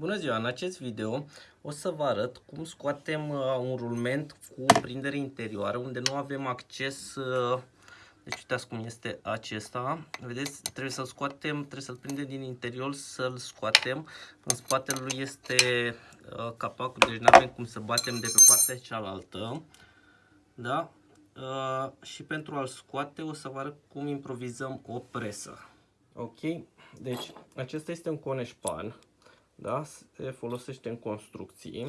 Bună ziua! În acest video o să vă arăt cum scoatem uh, un rulment cu prindere interioară unde nu avem acces uh, deci uitați cum este acesta. Vedeți, trebuie să-l scoatem, trebuie să-l prindem din interior, să-l scoatem. În spatele lui este uh, capacul, deci nu avem cum să batem de pe partea cealaltă. Da? Uh, și pentru a-l scoate o să vă arăt cum improvizăm o presă. Ok? Deci acesta este un coneșpan da? se folosește în construcții.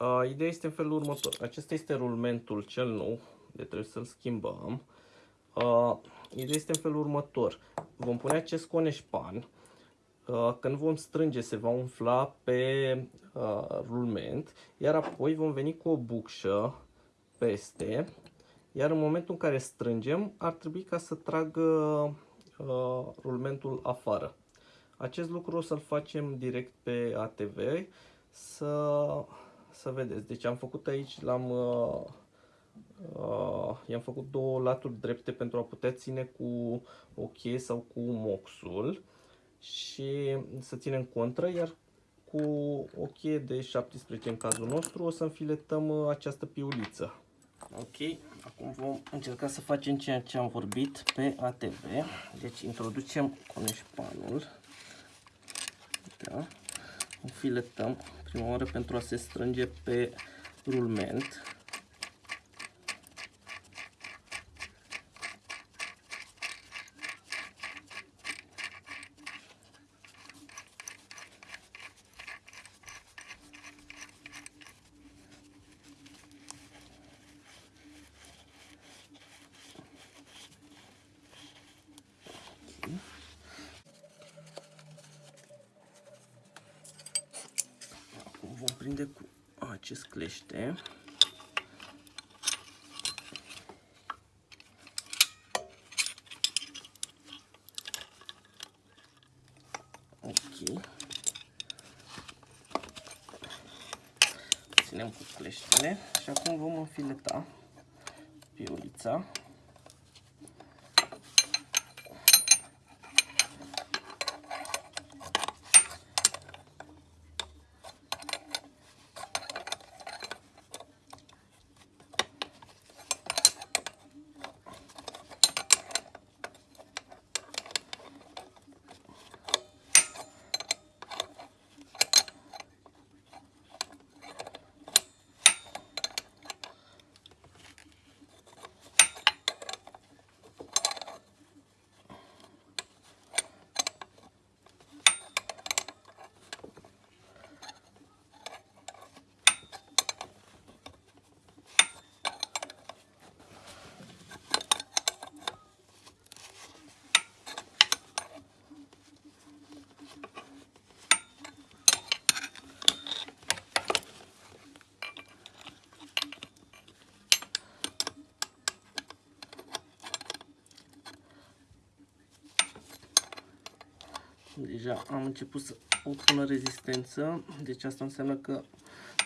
Uh, ideea este în felul următor. Acesta este rulmentul cel nou, de trebuie să-l schimbăm. Uh, ideea este în felul următor. Vom pune acest coneșpan. Uh, când vom strânge, se va umfla pe uh, rulment, iar apoi vom veni cu o bucșă peste, iar în momentul în care strângem, ar trebui ca să tragă uh, rulmentul afară. Acest lucru o să-l facem direct pe ATV să, să vedeți. Deci am făcut aici, l-am uh, uh, i-am făcut două laturi drepte pentru a putea ține cu o cheie sau cu moxul și să ținem contră, iar cu o cheie de 17 în cazul nostru o să înfiletăm uh, această piuliță. Ok, acum vom încerca să facem ceea ce am vorbit pe ATV. Deci introducem coneșpanul da? Înfiletăm prima oară pentru a se strânge pe rulment. Vom prinde cu acest clește. Ok. Ținem cu cleștele și acum vom înfileta piulița. Deja am început să obțină rezistență, deci asta înseamnă că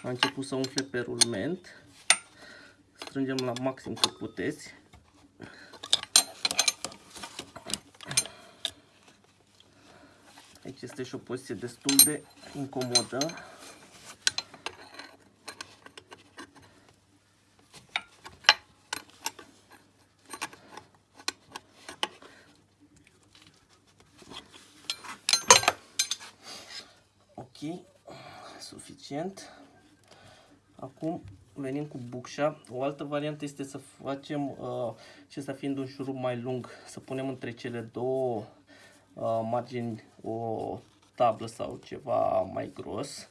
a început să umfle pe rulment. Strângem la maxim cât puteți. Aici este și o poziție destul de incomodă. Suficient. Acum venim cu bucșa. O altă variantă este să facem, uh, acesta fiind un șurub mai lung, să punem între cele două uh, margini o tablă sau ceva mai gros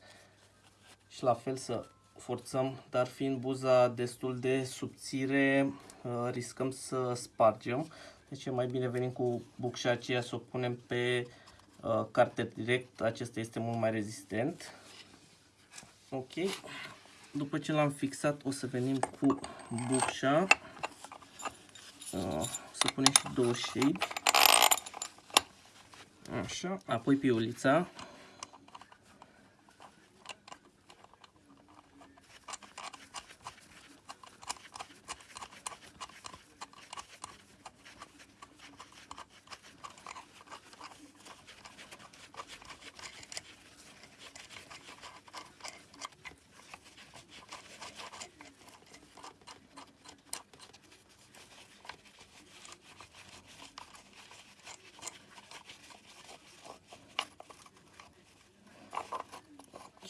și la fel să forțăm, dar fiind buza destul de subțire, uh, riscăm să spargem. Deci e mai bine venim cu bucșa aceea să o punem pe uh, carter direct, acesta este mult mai rezistent. Ok. După ce l-am fixat, o să venim cu bucșa. Uh, să punem și două shade. Așa. Apoi piulița.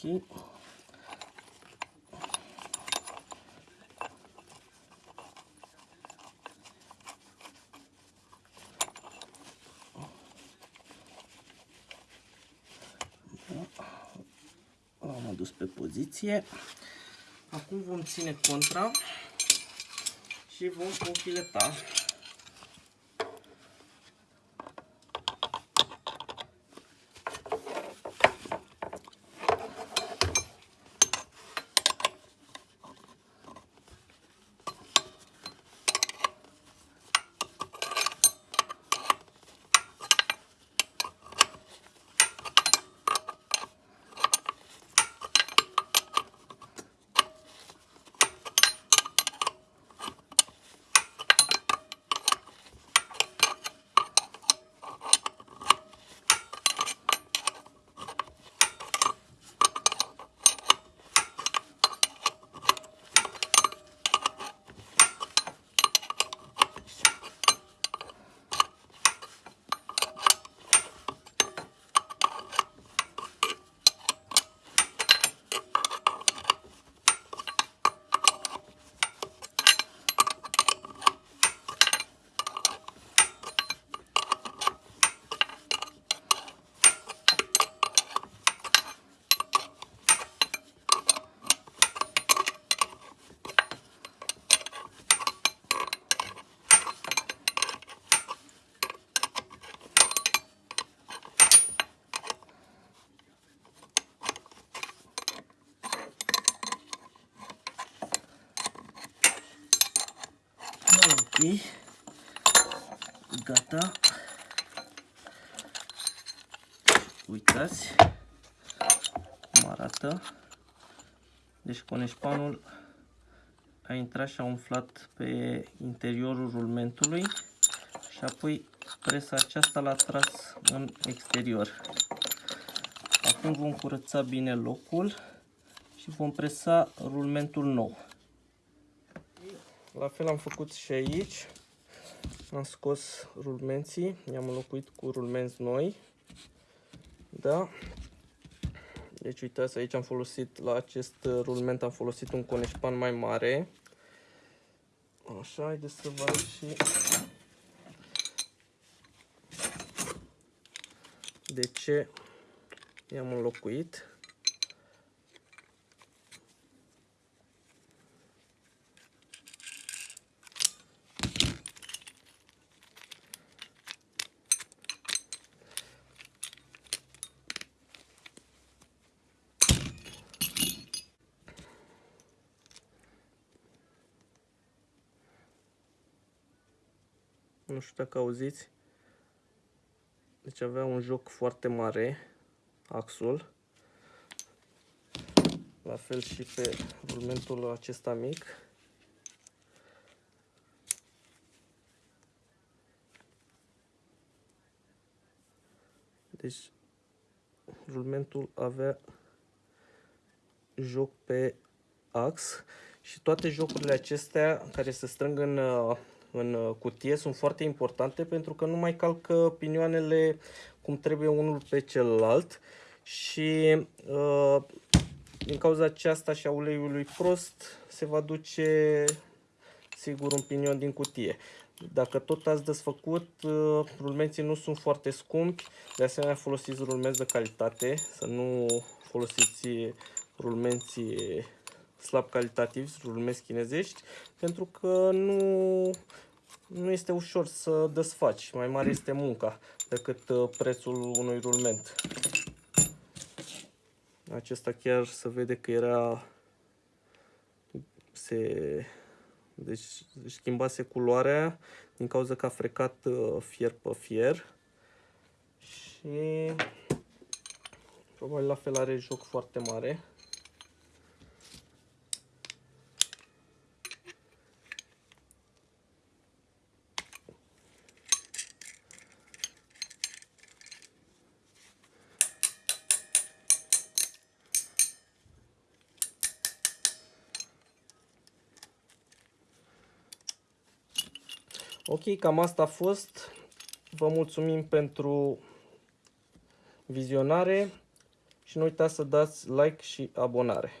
Ok. Am adus pe poziție. Acum vom ține contra și vom confileta. Ok. Gata. Uitați cum arată. Deci coneșpanul a intrat și a umflat pe interiorul rulmentului și apoi presa aceasta l-a tras în exterior. Acum vom curăța bine locul și vom presa rulmentul nou. La fel am făcut și aici. Am scos rulmenții, i-am înlocuit cu rulmenți noi. Da. Deci uitați, aici am folosit, la acest rulment am folosit un coneșpan mai mare. Așa, haideți să vă arăt și de ce i-am înlocuit. Nu știu dacă auziți. Deci avea un joc foarte mare, axul. La fel și pe rulmentul acesta mic. Deci rulmentul avea joc pe ax și toate jocurile acestea care se strâng în în uh, cutie sunt foarte importante pentru că nu mai calcă pinioanele cum trebuie unul pe celălalt și uh, din cauza aceasta și a uleiului prost se va duce sigur un pinion din cutie. Dacă tot ați desfăcut, uh, rulmenții nu sunt foarte scumpi, de asemenea folosiți rulmenți de calitate, să nu folosiți rulmenții slab calitativi, rulmenți chinezești, pentru că nu nu este ușor să desfaci. Mai mare este munca decât uh, prețul unui rulment. Acesta chiar se vede că era se deci schimbase culoarea din cauza că a frecat uh, fier pe fier și probabil la fel are joc foarte mare. Ok, cam asta a fost. Vă mulțumim pentru vizionare și nu uitați să dați like și abonare.